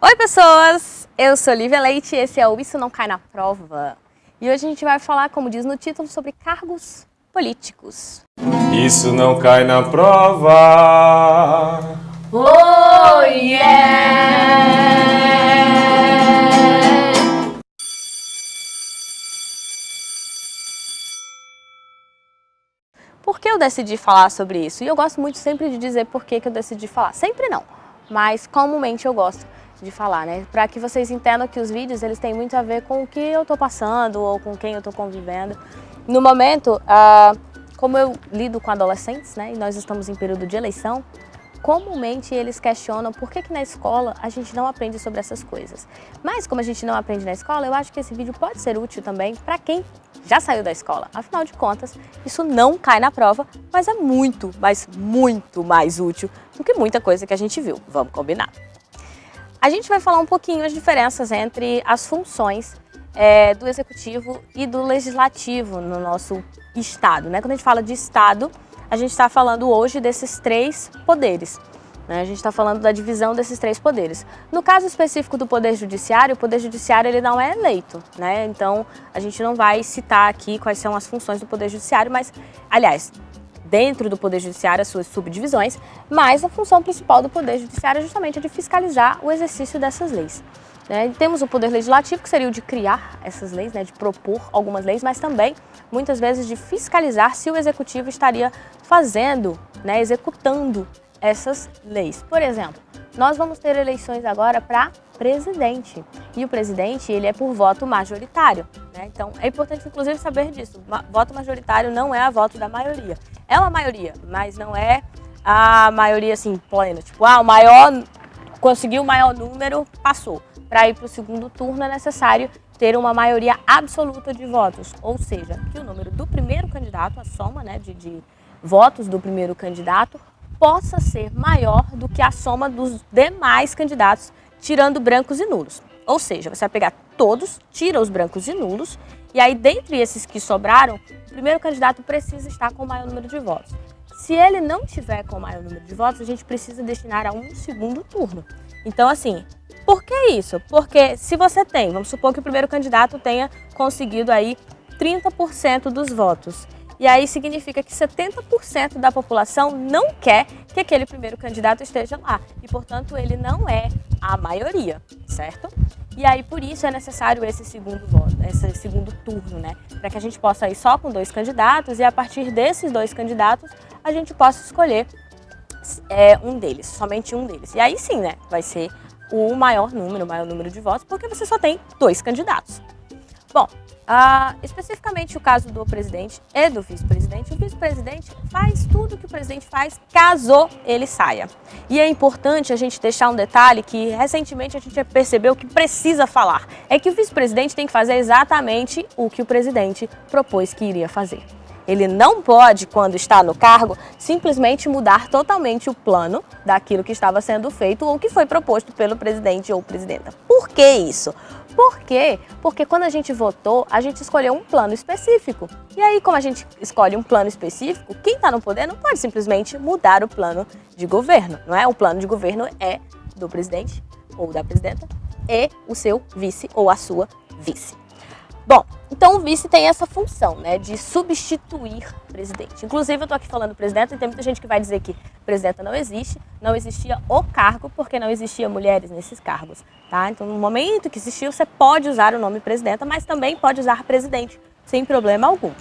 Oi pessoas, eu sou Lívia Leite e esse é o Isso Não Cai na Prova. E hoje a gente vai falar, como diz no título, sobre cargos políticos. Isso não cai na prova. Oh yeah! Por que eu decidi falar sobre isso? E eu gosto muito sempre de dizer por que, que eu decidi falar. Sempre não, mas comumente eu gosto de falar, né? Para que vocês entendam que os vídeos eles têm muito a ver com o que eu estou passando ou com quem eu estou convivendo. No momento, ah, como eu lido com adolescentes, né? E nós estamos em período de eleição, comumente eles questionam por que, que na escola a gente não aprende sobre essas coisas. Mas como a gente não aprende na escola, eu acho que esse vídeo pode ser útil também para quem já saiu da escola. Afinal de contas, isso não cai na prova, mas é muito, mas muito mais útil do que muita coisa que a gente viu. Vamos combinar. A gente vai falar um pouquinho as diferenças entre as funções é, do executivo e do legislativo no nosso estado. Né? Quando a gente fala de estado, a gente está falando hoje desses três poderes. Né? A gente está falando da divisão desses três poderes. No caso específico do Poder Judiciário, o Poder Judiciário ele não é eleito. Né? Então, a gente não vai citar aqui quais são as funções do Poder Judiciário, mas, aliás, dentro do Poder Judiciário as suas subdivisões, mas a função principal do Poder Judiciário é justamente a de fiscalizar o exercício dessas leis. Né? Temos o Poder Legislativo, que seria o de criar essas leis, né? de propor algumas leis, mas também, muitas vezes, de fiscalizar se o Executivo estaria fazendo, né? executando essas leis. Por exemplo, nós vamos ter eleições agora para presidente. E o presidente, ele é por voto majoritário. Né? Então, é importante, inclusive, saber disso. Voto majoritário não é a voto da maioria. É uma maioria, mas não é a maioria, assim, plena. Tipo, ah, o maior, conseguiu o maior número, passou. Para ir para o segundo turno é necessário ter uma maioria absoluta de votos. Ou seja, que o número do primeiro candidato, a soma né, de, de votos do primeiro candidato, possa ser maior do que a soma dos demais candidatos, tirando brancos e nulos. Ou seja, você vai pegar todos, tira os brancos e nulos, e aí dentre esses que sobraram, o primeiro candidato precisa estar com o maior número de votos. Se ele não tiver com o maior número de votos, a gente precisa destinar a um segundo turno. Então, assim, por que isso? Porque se você tem, vamos supor que o primeiro candidato tenha conseguido aí 30% dos votos e aí significa que 70% da população não quer que aquele primeiro candidato esteja lá. E, portanto, ele não é a maioria, certo? E aí, por isso, é necessário esse segundo voto, esse segundo turno, né? Para que a gente possa ir só com dois candidatos e, a partir desses dois candidatos, a gente possa escolher é, um deles, somente um deles. E aí sim, né? Vai ser o maior número, o maior número de votos, porque você só tem dois candidatos. Bom, uh, especificamente o caso do presidente e do vice-presidente, o vice-presidente faz tudo que o presidente faz caso ele saia. E é importante a gente deixar um detalhe que recentemente a gente percebeu que precisa falar, é que o vice-presidente tem que fazer exatamente o que o presidente propôs que iria fazer. Ele não pode, quando está no cargo, simplesmente mudar totalmente o plano daquilo que estava sendo feito ou que foi proposto pelo presidente ou presidenta. Por que isso? Por quê? Porque quando a gente votou, a gente escolheu um plano específico. E aí, como a gente escolhe um plano específico, quem está no poder não pode simplesmente mudar o plano de governo, não é? O plano de governo é do presidente ou da presidenta e o seu vice ou a sua vice. Bom, então o vice tem essa função, né, de substituir o presidente. Inclusive eu estou aqui falando presidente e tem muita gente que vai dizer que presidenta não existe, não existia o cargo porque não existia mulheres nesses cargos, tá? Então no momento que existiu você pode usar o nome presidenta, mas também pode usar presidente, sem problema algum.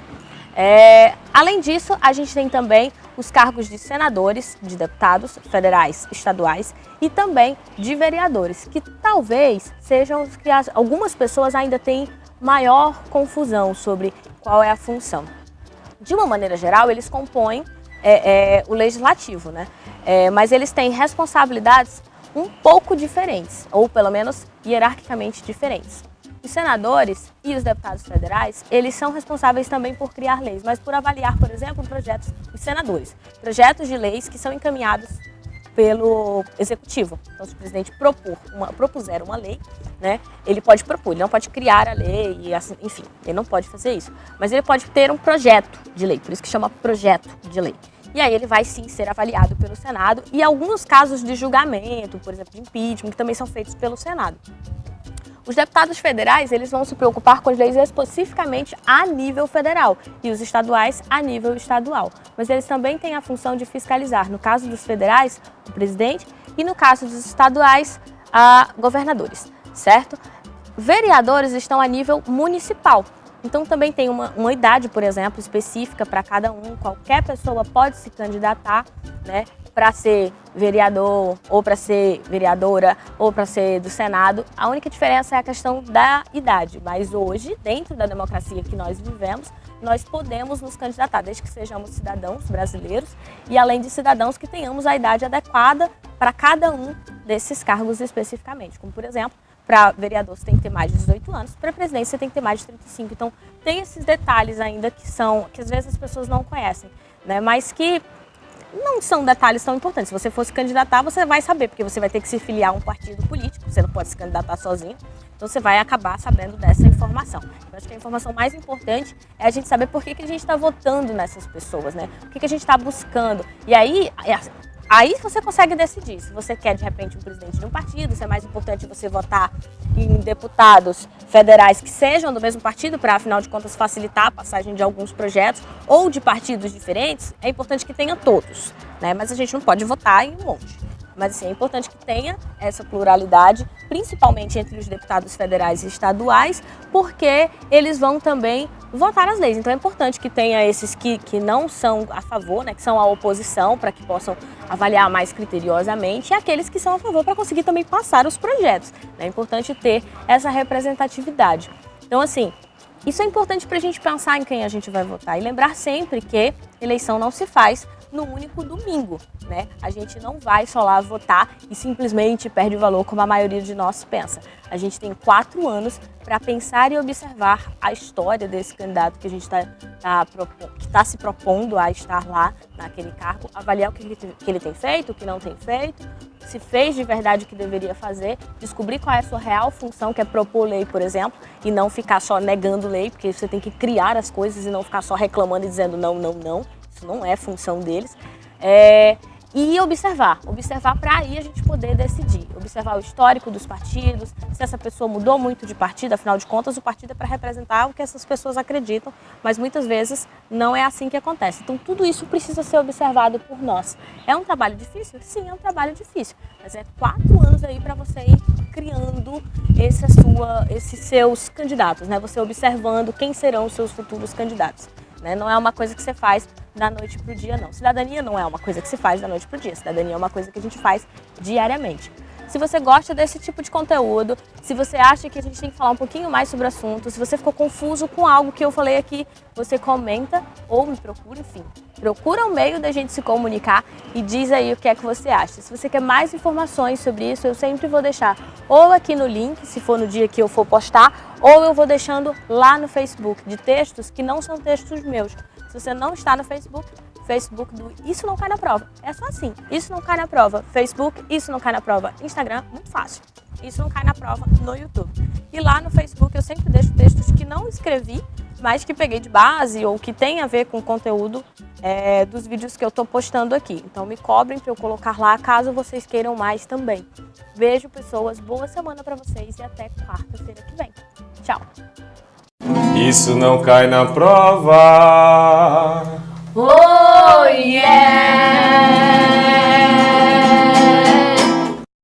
É, além disso, a gente tem também os cargos de senadores, de deputados federais, estaduais e também de vereadores, que talvez sejam os que as, algumas pessoas ainda têm maior confusão sobre qual é a função. De uma maneira geral, eles compõem é, é, o legislativo, né? É, mas eles têm responsabilidades um pouco diferentes, ou pelo menos hierarquicamente diferentes. Os senadores e os deputados federais, eles são responsáveis também por criar leis, mas por avaliar, por exemplo, projetos, os senadores, projetos de leis que são encaminhados pelo executivo. Então, se o presidente propor uma, propuser uma lei, né, ele pode propor, ele não pode criar a lei, e assim, enfim, ele não pode fazer isso. Mas ele pode ter um projeto de lei, por isso que chama projeto de lei. E aí ele vai sim ser avaliado pelo Senado e alguns casos de julgamento, por exemplo, de impeachment, que também são feitos pelo Senado. Os deputados federais, eles vão se preocupar com as leis especificamente a nível federal e os estaduais a nível estadual. Mas eles também têm a função de fiscalizar, no caso dos federais, o presidente, e no caso dos estaduais, a governadores, certo? Vereadores estão a nível municipal, então também tem uma, uma idade, por exemplo, específica para cada um. Qualquer pessoa pode se candidatar né, para ser vereador, ou para ser vereadora, ou para ser do Senado. A única diferença é a questão da idade. Mas hoje, dentro da democracia que nós vivemos, nós podemos nos candidatar, desde que sejamos cidadãos brasileiros e além de cidadãos que tenhamos a idade adequada para cada um desses cargos especificamente. Como, por exemplo, para vereador você tem que ter mais de 18 anos, para presidente você tem que ter mais de 35. Então tem esses detalhes ainda que são, que às vezes as pessoas não conhecem, né? mas que não são detalhes tão importantes. Se você fosse candidatar, você vai saber, porque você vai ter que se filiar a um partido político, você não pode se candidatar sozinho, então você vai acabar sabendo dessa informação. Eu acho que a informação mais importante é a gente saber por que, que a gente está votando nessas pessoas, né? O que, que a gente está buscando. E aí, é Aí você consegue decidir se você quer, de repente, um presidente de um partido, se é mais importante você votar em deputados federais que sejam do mesmo partido, para, afinal de contas, facilitar a passagem de alguns projetos, ou de partidos diferentes, é importante que tenha todos, né? Mas a gente não pode votar em um monte. Mas assim, é importante que tenha essa pluralidade, principalmente entre os deputados federais e estaduais, porque eles vão também votar as leis. Então é importante que tenha esses que, que não são a favor, né, que são a oposição, para que possam avaliar mais criteriosamente, e aqueles que são a favor para conseguir também passar os projetos. É importante ter essa representatividade. Então, assim, isso é importante para a gente pensar em quem a gente vai votar e lembrar sempre que eleição não se faz no único domingo, né? A gente não vai só lá votar e simplesmente perde o valor como a maioria de nós pensa. A gente tem quatro anos para pensar e observar a história desse candidato que a gente está tá, que tá se propondo a estar lá naquele cargo, avaliar o que ele, que ele tem feito, o que não tem feito, se fez de verdade o que deveria fazer, descobrir qual é a sua real função, que é propor lei, por exemplo, e não ficar só negando lei, porque você tem que criar as coisas e não ficar só reclamando e dizendo não, não, não isso não é função deles. É, e observar, observar para aí a gente poder decidir, observar o histórico dos partidos, se essa pessoa mudou muito de partido, afinal de contas o partido é para representar o que essas pessoas acreditam, mas muitas vezes não é assim que acontece. Então tudo isso precisa ser observado por nós. É um trabalho difícil? Sim, é um trabalho difícil, mas é quatro anos aí para você ir criando sua, esses seus candidatos, né? Você observando quem serão os seus futuros candidatos. Né? Não é uma coisa que você faz da noite para o dia, não. Cidadania não é uma coisa que se faz da noite para o dia. Cidadania é uma coisa que a gente faz diariamente. Se você gosta desse tipo de conteúdo, se você acha que a gente tem que falar um pouquinho mais sobre o assunto, se você ficou confuso com algo que eu falei aqui, você comenta ou me procura, enfim. Procura um meio da gente se comunicar e diz aí o que é que você acha. Se você quer mais informações sobre isso, eu sempre vou deixar ou aqui no link, se for no dia que eu for postar, ou eu vou deixando lá no Facebook, de textos que não são textos meus. Se você não está no Facebook, Facebook do Isso Não Cai na Prova. É só assim, Isso Não Cai na Prova. Facebook, Isso Não Cai na Prova. Instagram, muito fácil. Isso Não Cai na Prova no YouTube. E lá no Facebook eu sempre deixo textos que não escrevi, mas que peguei de base ou que tem a ver com o conteúdo é, dos vídeos que eu estou postando aqui. Então me cobrem para eu colocar lá, caso vocês queiram mais também. Beijo, pessoas. Boa semana para vocês e até quarta-feira que vem. Tchau. Isso não cai na prova. Oh, yeah!